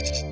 you.